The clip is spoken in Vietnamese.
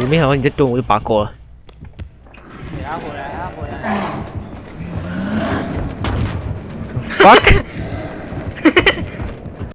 你没想到你在蹲我就拔过了。等下回来，他回来。